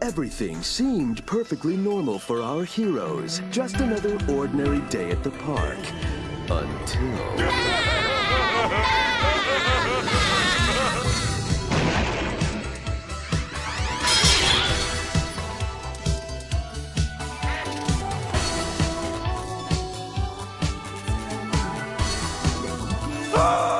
Everything seemed perfectly normal for our heroes. Just another ordinary day at the park. Until... Oh!